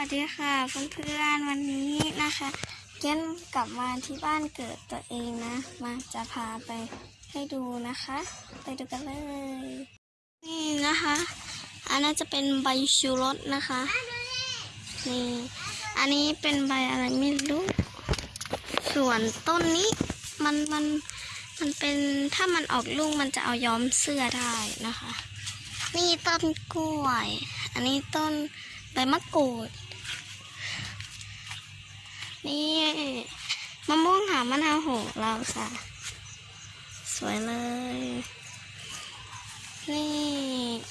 วัสดีค่ะเพื่อนๆวันนี้นะคะเก้นกลับมาที่บ้านเกิดตัวเองนะ มาจะพาไปให้ดูนะคะ ไปดูกันเลย นี่นะคะ อันนั้นจะเป็นใบชูรสนะคะนี่อันนี้เป็นใบอะไรไม่รู้ ส่วนต้นนี้มันมันมันเป็นถ้ามันออกลูกมันจะเอาย้อมเสื้อได้นะคะ นี่ต้นกล้วย อันนี้ต้นใบมะกรูด นี่มะม่วงหามะนาวโหเราค่ะสวยเลย นี่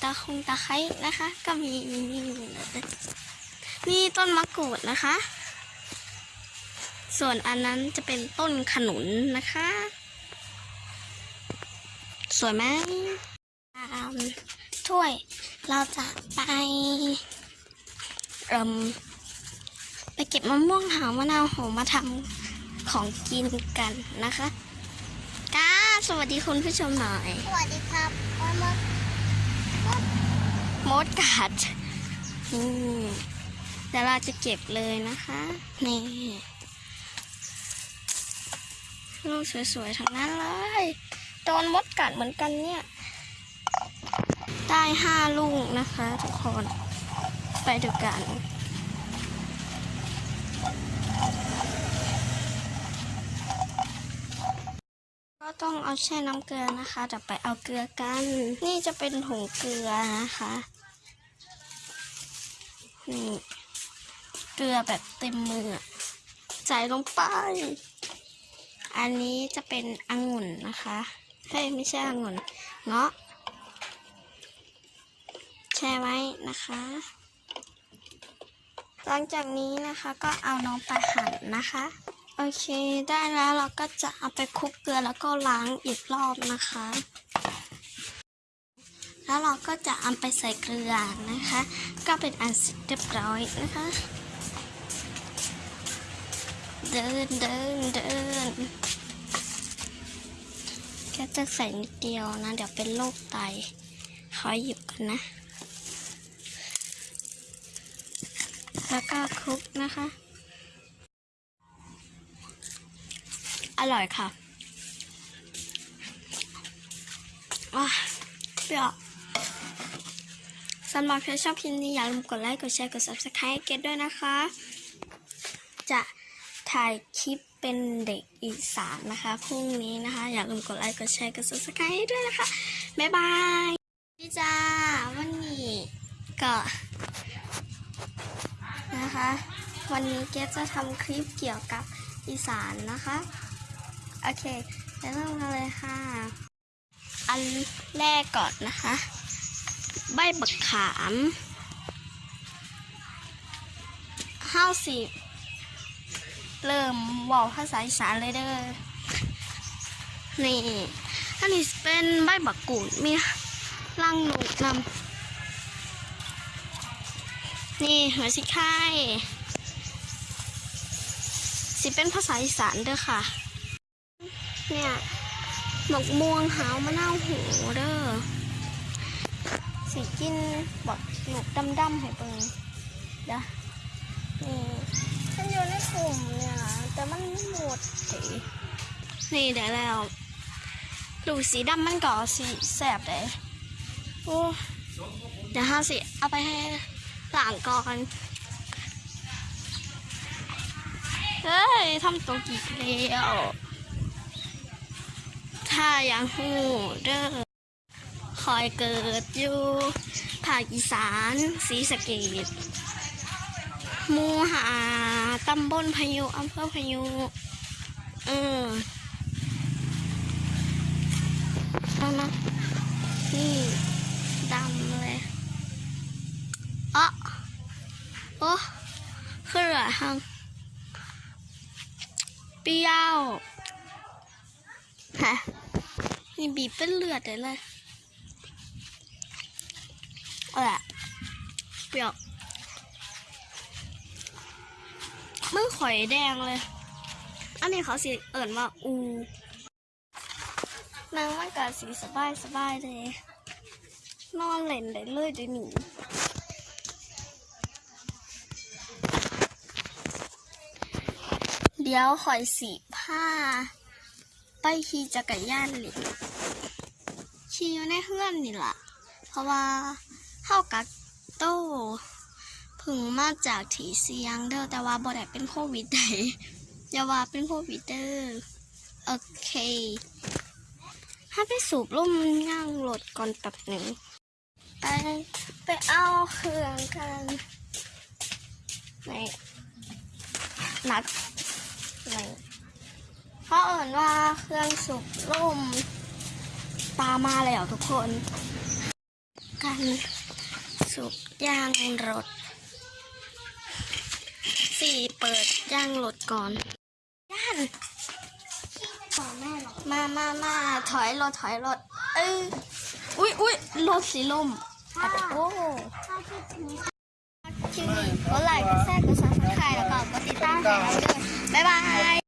ตาคงตาไคร้นะคะ ก็มีนี่เลยนี่ต้นมะกรูดนะคะ ส่วนอันนั้นจะเป็นต้นขนุนนะคะ สวยไหมตามถ้วยเราจะไปเอ่ม ไปเก็บมะม่วงหาวมะนาวโหมาทำของกินกันนะคะก้าสวัสดีคุณผู้ชมหน่อย สวัสดีครับมดมดมดกัดนี่เดี๋ยวเราจะเก็บเลยนะคะ นี่ลูกสวยๆทั้งนั้นเลยโดนมดกัดเหมือนกันเนี่ย ได้ห้าลูกนะคะทุกคน ไปดูกัน ต้องเอาแช่น้ำเกลือนะคะเดี๋ยวไปเอาเกลือกัน นี่จะเป็นถุงเกลือนะคะนี่เกลือแบบเต็มมือใส่ลงไป อันนี้จะเป็นองุ่นนะคะเฮ้ยไม่ใช่องุ่นเงาะแช่ไว้นะคะ หลังจากนี้นะคะก็เอาน้องไปหั่นนะคะ โอเค ได้แล้วเราก็จะเอาไปคลุกเกลือแล้วก็ล้างอีกรอบนะคะ แล้วเราก็จะเอาไปใส่เกลือนะคะ ก็เป็นอันเสร็จเรียบร้อยนะคะ เดินเดินเดินแค่จะใส่นิดเดียวนะ เดี๋ยวเป็นโรคไตขอหยิบกันนะ แล้วก็คลุกนะคะ ร่อยค่ะว้าเปรี้ยวสำหรับใครชอบคลิปนี้อย่าลืมกดไลค์ กดแชร์ กด subscribe ให้เกดด้วยนะคะ จะถ่ายคลิปเป็นเด็กอีสานนะคะพรุ่งนี้นะคะ อย่าลืมกดไลค์ กดแชร์ กด subscribe ด้วยนะคะ บ๊ายบายพี่จ้าวันนี้ก็นะคะ วันนี้เกดจะทำคลิปเกี่ยวกับอีสานนะคะ โอเคเดี๋ยวเริ่มกันเลยค่ะ อันแรกก่อนนะคะ ใบบักขามห้าสิบเริ่มบอกภาษาอีสานเลยเด้อ นี่อันนี้เป็นใบบักกูดมีรังหนูนำนี่หัวสิไข่สิเป็นภาษาอีสานเด้อค่ะ เนี่ยหมกม่วงหาวมะนาวหูเด้อสีกินแบบหนกดำๆให้เปิงเด้อนี่ฉันอยู่ในกลุ่มเนี่ยแต่มันไม่หมดสินี่เดี๋ยวแล้วดูสีดำมันก่อสีแสบเลยโอ้เดี๋ยวห้าสิเอาไปให้หลังก่อนเฮ้ยทำตัวกี่แล้ว ถ้ายังหูเด้อคอยเกิดอยู่ภาคอีสานศรีสะเกดมูหาตำบลพายุอำเภอพายุเออเอานะนี่ดำเลยอะโอ้คือเหลือหังเปรี้ยวฮะ นี่บีบเป็นเลือดเลยเลยเอาละเปรี้ยวมือข่อยแดงเลย อันนี้เขาสีเอิ่นว่าอูนางมันก็สีสบายสบายเลย นอนเล่นได้เลยเดี๋ยวนี้เดี๋ยวข่อยสีผ้า ไปขี่จักรยานหลิ ขี่อยู่ในเฮือนนี่ล่ะ เพราะว่าเข้ากักโตเพึ่งมาจากถีเสียงเด้อแต่ว่าบ่ได้เป็นโควิดใดอย่าว่าเป็นโควิดเด้อโอเค ถ้าไปสูบลมย่างรถก่อนแป๊บหนึ่งไปไปเอาเครื่องกันในนัดในเพราะเอิญว่าเครื่องสูบลม ตามมาแล้วทุกคน กันสูบยางรถสี่เปิดยางรถก่อนย่านของแม่หรอมามามาถอยรถถอยรถเอ้ยอุ้ยอุ้ยรถสีลมอะโอ้ถ้าคิดถึงคลิปนี้ก็ไลค์ก็แชร์ก็ซับสไครต์แล้วก็กดติดตามให้เราด้วยบ๊ายบาย